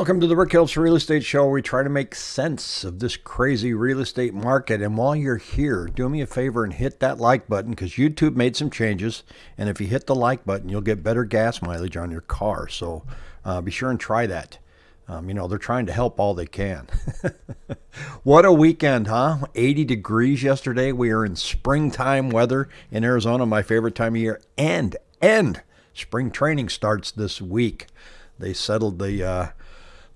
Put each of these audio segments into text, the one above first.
Welcome to the Rick Helps Real Estate Show. We try to make sense of this crazy real estate market. And while you're here, do me a favor and hit that like button because YouTube made some changes. And if you hit the like button, you'll get better gas mileage on your car. So uh, be sure and try that. Um, you know, they're trying to help all they can. what a weekend, huh? 80 degrees yesterday. We are in springtime weather in Arizona, my favorite time of year. And, and spring training starts this week. They settled the uh,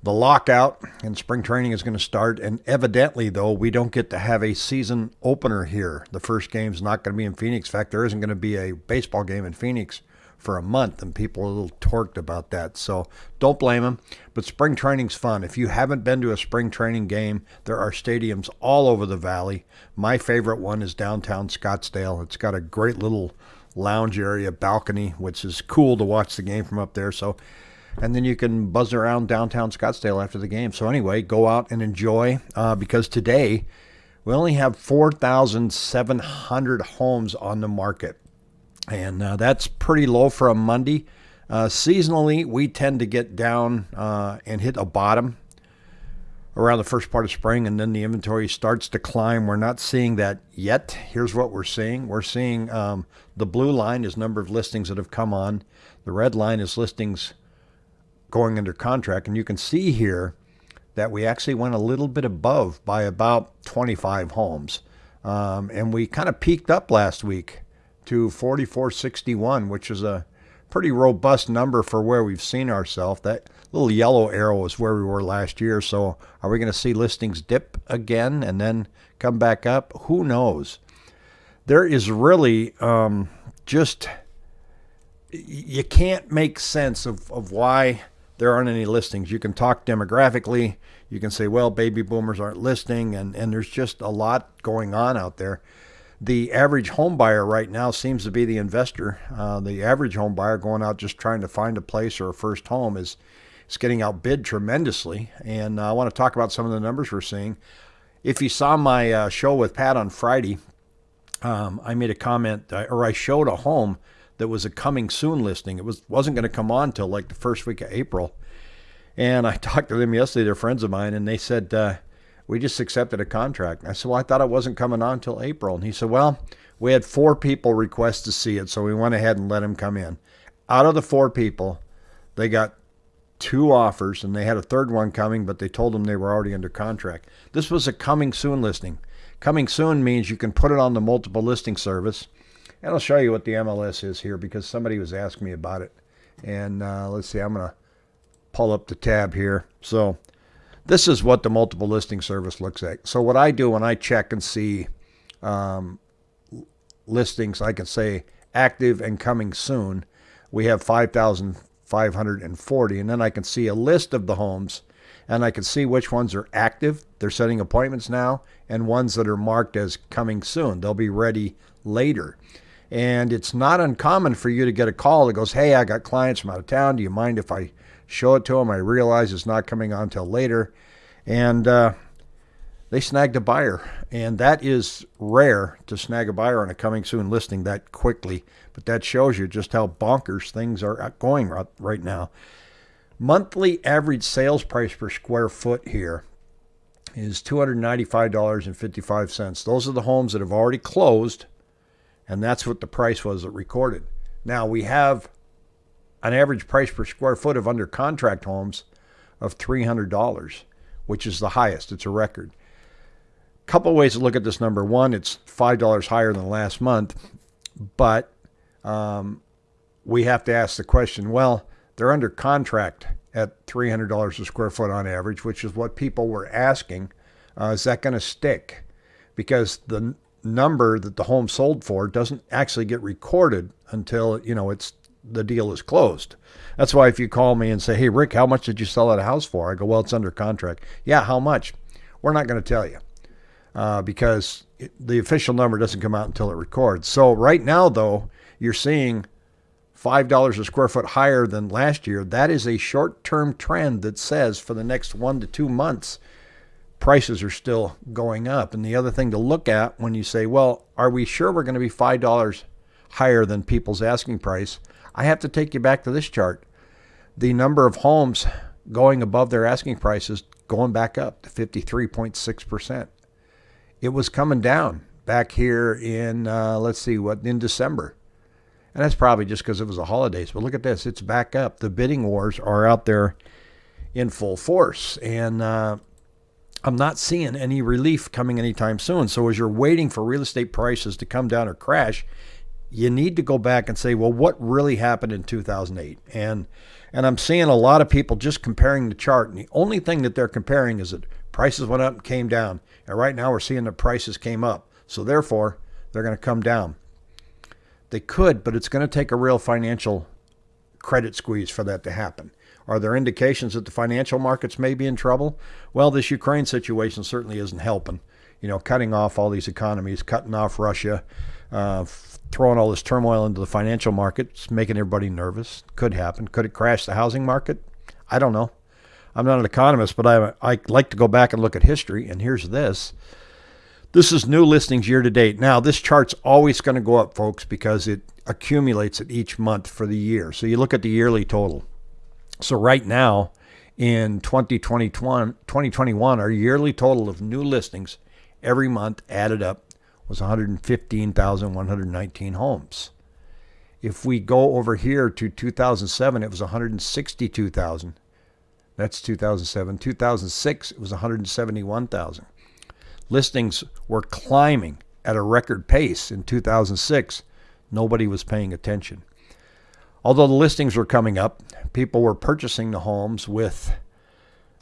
the lockout and spring training is going to start. And evidently, though, we don't get to have a season opener here. The first game's not going to be in Phoenix. In fact, there isn't going to be a baseball game in Phoenix for a month, and people are a little torqued about that. So don't blame them. But spring training's fun. If you haven't been to a spring training game, there are stadiums all over the valley. My favorite one is downtown Scottsdale. It's got a great little lounge area, balcony, which is cool to watch the game from up there. So and then you can buzz around downtown Scottsdale after the game. So anyway, go out and enjoy uh, because today we only have 4,700 homes on the market, and uh, that's pretty low for a Monday. Uh, seasonally, we tend to get down uh, and hit a bottom around the first part of spring, and then the inventory starts to climb. We're not seeing that yet. Here's what we're seeing: we're seeing um, the blue line is number of listings that have come on. The red line is listings going under contract. And you can see here that we actually went a little bit above by about 25 homes. Um, and we kind of peaked up last week to 4461, which is a pretty robust number for where we've seen ourselves. That little yellow arrow is where we were last year. So are we going to see listings dip again and then come back up? Who knows? There is really um, just, you can't make sense of, of why there aren't any listings. You can talk demographically. You can say, well, baby boomers aren't listing, and, and there's just a lot going on out there. The average home buyer right now seems to be the investor. Uh, the average home buyer going out just trying to find a place or a first home is, is getting outbid tremendously. And uh, I want to talk about some of the numbers we're seeing. If you saw my uh, show with Pat on Friday, um, I made a comment, uh, or I showed a home that was a coming soon listing. It was wasn't going to come on till like the first week of April. And I talked to them yesterday. They're friends of mine, and they said uh, we just accepted a contract. I said, well, I thought it wasn't coming on till April. And he said, well, we had four people request to see it, so we went ahead and let him come in. Out of the four people, they got two offers, and they had a third one coming, but they told them they were already under contract. This was a coming soon listing. Coming soon means you can put it on the multiple listing service and I'll show you what the MLS is here because somebody was asking me about it. And uh, let's see, I'm going to pull up the tab here. So this is what the multiple listing service looks like. So what I do when I check and see um, listings, I can say active and coming soon. We have 5,540. And then I can see a list of the homes and I can see which ones are active. They're setting appointments now and ones that are marked as coming soon. They'll be ready later. And it's not uncommon for you to get a call that goes, Hey, I got clients from out of town. Do you mind if I show it to them? I realize it's not coming on till later. And uh, they snagged a buyer. And that is rare to snag a buyer on a coming soon listing that quickly. But that shows you just how bonkers things are going right now. Monthly average sales price per square foot here is $295.55. Those are the homes that have already closed and that's what the price was that recorded. Now we have an average price per square foot of under contract homes of $300, which is the highest. It's a record. Couple ways to look at this number. One, it's $5 higher than last month, but um, we have to ask the question well, they're under contract at $300 a square foot on average, which is what people were asking. Uh, is that going to stick? Because the number that the home sold for doesn't actually get recorded until you know it's the deal is closed. That's why if you call me and say, "Hey Rick, how much did you sell that house for?" I go, "Well, it's under contract." Yeah, how much? We're not going to tell you uh, because it, the official number doesn't come out until it records. So right now, though, you're seeing five dollars a square foot higher than last year. That is a short-term trend that says for the next one to two months prices are still going up. And the other thing to look at when you say, well, are we sure we're going to be $5 higher than people's asking price? I have to take you back to this chart. The number of homes going above their asking prices, going back up to 53.6%. It was coming down back here in, uh, let's see, what, in December. And that's probably just because it was the holidays. But look at this, it's back up. The bidding wars are out there in full force. And uh, I'm not seeing any relief coming anytime soon. So as you're waiting for real estate prices to come down or crash, you need to go back and say, well, what really happened in 2008? And and I'm seeing a lot of people just comparing the chart, and the only thing that they're comparing is that prices went up and came down. And right now we're seeing the prices came up. So therefore, they're going to come down. They could, but it's going to take a real financial credit squeeze for that to happen. Are there indications that the financial markets may be in trouble? Well, this Ukraine situation certainly isn't helping. You know, cutting off all these economies, cutting off Russia, uh, throwing all this turmoil into the financial markets, making everybody nervous. Could happen. Could it crash the housing market? I don't know. I'm not an economist, but I, I like to go back and look at history. And here's this. This is new listings year to date. Now, this chart's always going to go up, folks, because it accumulates at each month for the year. So you look at the yearly total. So right now, in 2021, 2021, our yearly total of new listings every month added up was 115,119 homes. If we go over here to 2007, it was 162,000. That's 2007. 2006, it was 171,000. Listings were climbing at a record pace in 2006. Nobody was paying attention. Although the listings were coming up, people were purchasing the homes with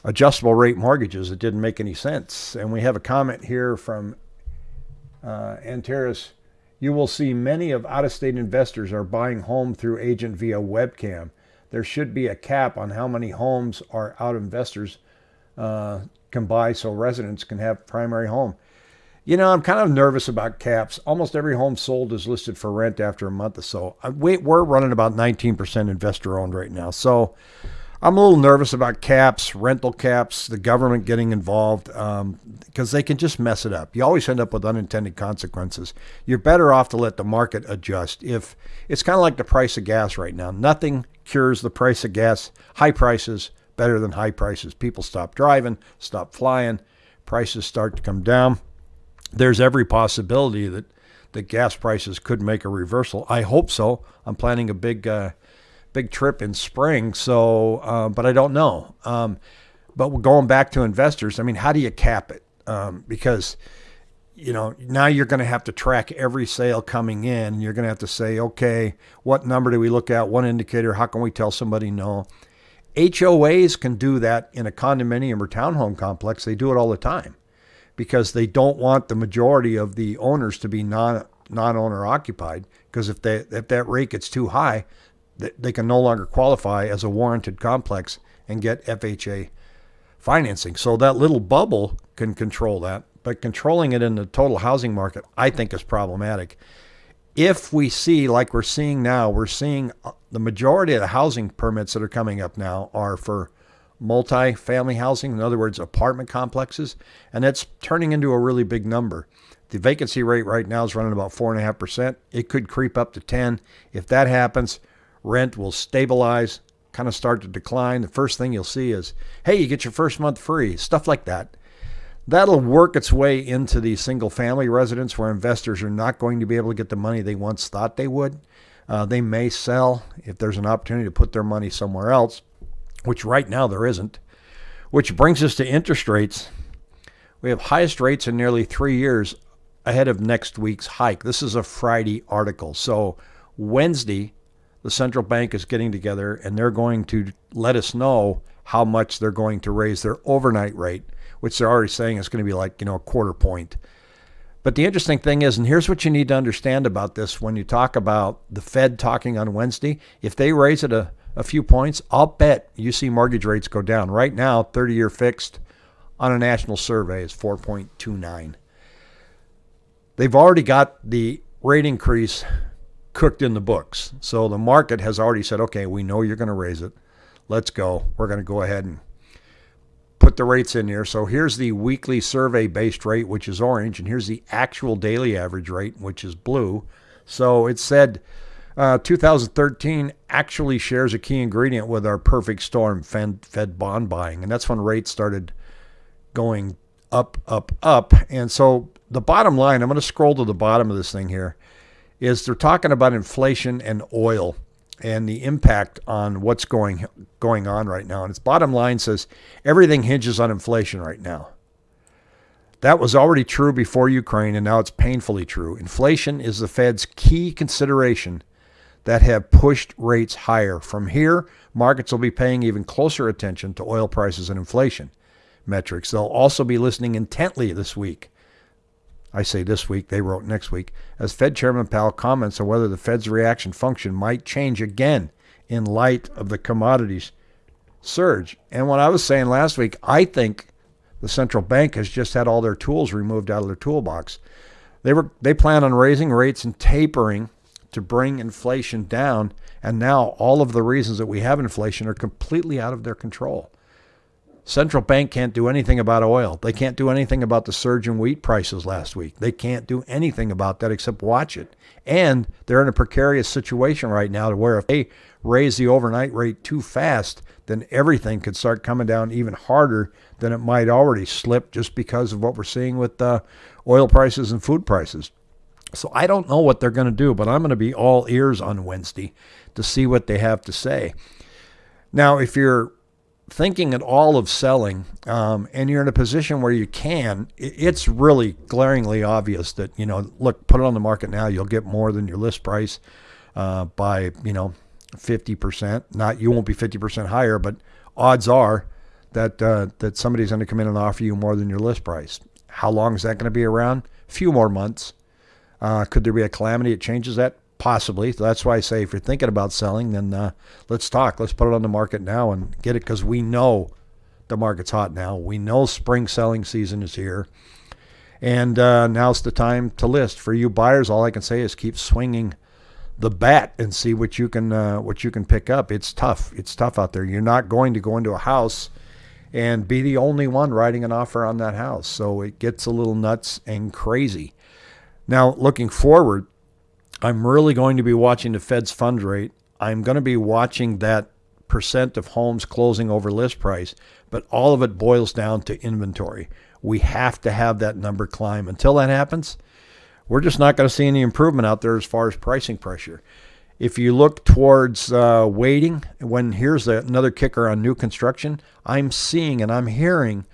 adjustable rate mortgages. It didn't make any sense. And we have a comment here from uh, Antares, you will see many of out-of-state investors are buying home through agent via webcam. There should be a cap on how many homes our out investors uh, can buy so residents can have primary home. You know, I'm kind of nervous about caps. Almost every home sold is listed for rent after a month or so. Uh, we're running about 19% investor owned right now. So I'm a little nervous about caps, rental caps, the government getting involved because um, they can just mess it up. You always end up with unintended consequences. You're better off to let the market adjust. If it's kind of like the price of gas right now, nothing cures the price of gas. High prices better than high prices. People stop driving, stop flying, prices start to come down. There's every possibility that that gas prices could make a reversal. I hope so. I'm planning a big. Uh, big trip in spring. So, uh, but I don't know. Um, but going back to investors, I mean, how do you cap it? Um, because you know now you're going to have to track every sale coming in. You're going to have to say, okay, what number do we look at? What indicator? How can we tell somebody no? HOAs can do that in a condominium or townhome complex. They do it all the time because they don't want the majority of the owners to be non non owner occupied. Because if they if that rate gets too high, they can no longer qualify as a warranted complex and get FHA financing. So that little bubble can control that, but controlling it in the total housing market, I think, is problematic. If we see, like we're seeing now, we're seeing uh, the majority of the housing permits that are coming up now are for multi-family housing, in other words, apartment complexes, and that's turning into a really big number. The vacancy rate right now is running about four and a half percent. It could creep up to 10. If that happens, rent will stabilize, kind of start to decline. The first thing you'll see is, hey, you get your first month free, stuff like that. That'll work its way into the single family residence where investors are not going to be able to get the money they once thought they would. Uh, they may sell if there's an opportunity to put their money somewhere else, which right now there isn't. Which brings us to interest rates. We have highest rates in nearly three years ahead of next week's hike. This is a Friday article. So Wednesday, the central bank is getting together and they're going to let us know how much they're going to raise their overnight rate, which they're already saying is going to be like, you know, a quarter point. But the interesting thing is, and here's what you need to understand about this when you talk about the Fed talking on Wednesday, if they raise it a, a few points, I'll bet you see mortgage rates go down. Right now, 30 year fixed on a national survey is 4.29. They've already got the rate increase cooked in the books. So the market has already said, okay, we know you're going to raise it. Let's go. We're going to go ahead and put the rates in here. So here's the weekly survey based rate, which is orange, and here's the actual daily average rate, which is blue. So it said Uh, 2013 actually shares a key ingredient with our perfect storm Fed, Fed bond buying, and that's when rates started going up, up, up. And so the bottom line, I'm going to scroll to the bottom of this thing here, is they're talking about inflation and oil and the impact on what's going going on right now. And its bottom line says everything hinges on inflation right now. That was already true before Ukraine, and now it's painfully true. Inflation is the Fed's key consideration that have pushed rates higher. From here, markets will be paying even closer attention to oil prices and inflation metrics. They'll also be listening intently this week. I say this week, they wrote next week, as Fed Chairman Powell comments on whether the Fed's reaction function might change again in light of the commodities surge. And what I was saying last week, I think the central bank has just had all their tools removed out of their toolbox. They were they plan on raising rates and tapering to bring inflation down. And now all of the reasons that we have inflation are completely out of their control. Central bank can't do anything about oil. They can't do anything about the surge in wheat prices last week. They can't do anything about that except watch it. And they're in a precarious situation right now to where if they raise the overnight rate too fast, then everything could start coming down even harder than it might already slip just because of what we're seeing with uh, oil prices and food prices. So I don't know what they're going to do, but I'm going to be all ears on Wednesday to see what they have to say. Now, if you're thinking at all of selling um, and you're in a position where you can, it's really glaringly obvious that, you know, look, put it on the market now, you'll get more than your list price uh, by, you know, 50%. Not, you won't be 50% higher, but odds are that, uh, that somebody's going to come in and offer you more than your list price. How long is that going to be around? A few more months. Uh, could there be a calamity that changes that? Possibly. That's why I say if you're thinking about selling, then uh, let's talk. Let's put it on the market now and get it because we know the market's hot now. We know spring selling season is here. And uh, now's the time to list. For you buyers, all I can say is keep swinging the bat and see what you can uh, what you can pick up. It's tough. It's tough out there. You're not going to go into a house and be the only one writing an offer on that house. So it gets a little nuts and crazy. Now, looking forward, I'm really going to be watching the Fed's fund rate. I'm going to be watching that percent of homes closing over list price, but all of it boils down to inventory. We have to have that number climb. Until that happens, we're just not going to see any improvement out there as far as pricing pressure. If you look towards uh, waiting, when here's another kicker on new construction, I'm seeing and I'm hearing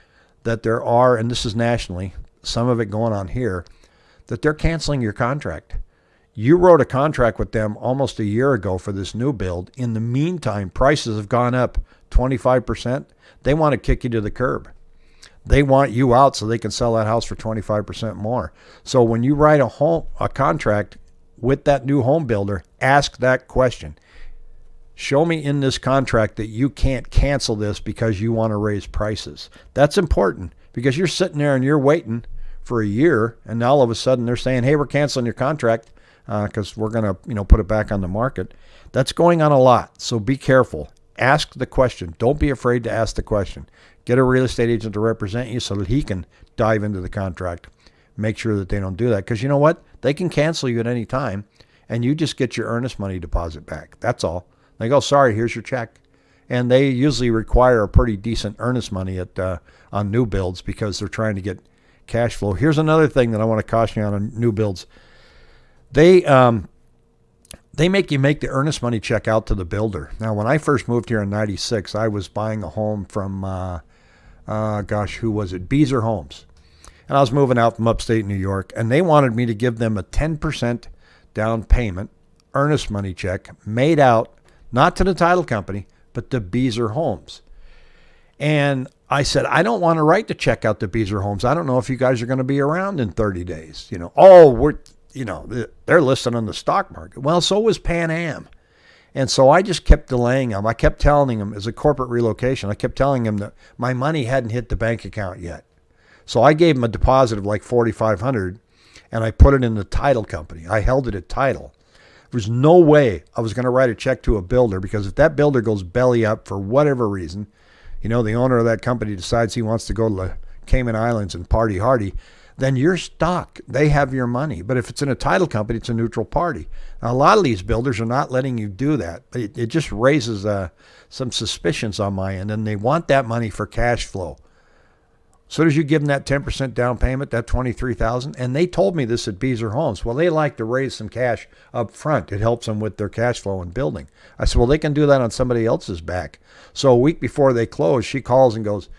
that there are, and this is nationally, some of it going on here, that they're canceling your contract. You wrote a contract with them almost a year ago for this new build. In the meantime, prices have gone up 25%. They want to kick you to the curb. They want you out so they can sell that house for 25% more. So when you write a home a contract with that new home builder, ask that question. Show me in this contract that you can't cancel this because you want to raise prices. That's important because you're sitting there and you're waiting for a year, and now all of a sudden they're saying, "Hey, we're canceling your contract because uh, we're going to, you know, put it back on the market." That's going on a lot, so be careful. Ask the question. Don't be afraid to ask the question. Get a real estate agent to represent you so that he can dive into the contract. Make sure that they don't do that because you know what? They can cancel you at any time, and you just get your earnest money deposit back. That's all. They go, "Sorry, here's your check." and they usually require a pretty decent earnest money at uh, on new builds because they're trying to get cash flow. Here's another thing that I want to caution you on, on new builds. They um, they make you make the earnest money check out to the builder. Now, when I first moved here in '96, I was buying a home from, uh, uh, gosh, who was it? Beazer Homes, and I was moving out from upstate New York, and they wanted me to give them a 10% down payment, earnest money check, made out not to the title company, but to Beazer Homes. And I said, I don't want to write the check out the Beazer Homes. I don't know if you guys are going to be around in 30 days. You know, oh, we're, you know, they're listed on the stock market. Well, so was Pan Am. And so I just kept delaying them. I kept telling them as a corporate relocation, I kept telling them that my money hadn't hit the bank account yet. So I gave them a deposit of like 4500 and I put it in the title company. I held it at title. There was no way I was going to write a check to a builder because if that builder goes belly up for whatever reason, you know, the owner of that company decides he wants to go to the Cayman Islands and party hardy, then you're stuck. They have your money. But if it's in a title company, it's a neutral party. Now, a lot of these builders are not letting you do that. It, it just raises uh, some suspicions on my end, and they want that money for cash flow. So as you give them that 10% down payment, that 23000 and they told me this at Beazer Homes. Well, they like to raise some cash up front. It helps them with their cash flow and building. I said, well, they can do that on somebody else's back. So a week before they close, she calls and goes,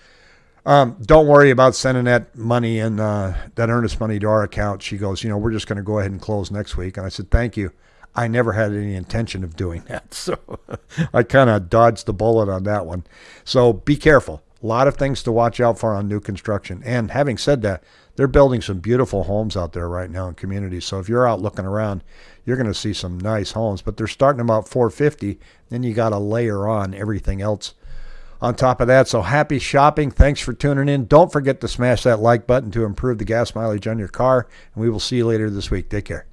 um, don't worry about sending that money and uh, that earnest money to our account. She goes, you know, we're just going to go ahead and close next week. And I said, thank you. I never had any intention of doing that. So I kind of dodged the bullet on that one. So be careful. A lot of things to watch out for on new construction. And having said that, they're building some beautiful homes out there right now in communities. So if you're out looking around, you're going to see some nice homes. But they're starting about 450. Then you got to layer on everything else on top of that. So happy shopping. Thanks for tuning in. Don't forget to smash that like button to improve the gas mileage on your car. And we will see you later this week. Take care.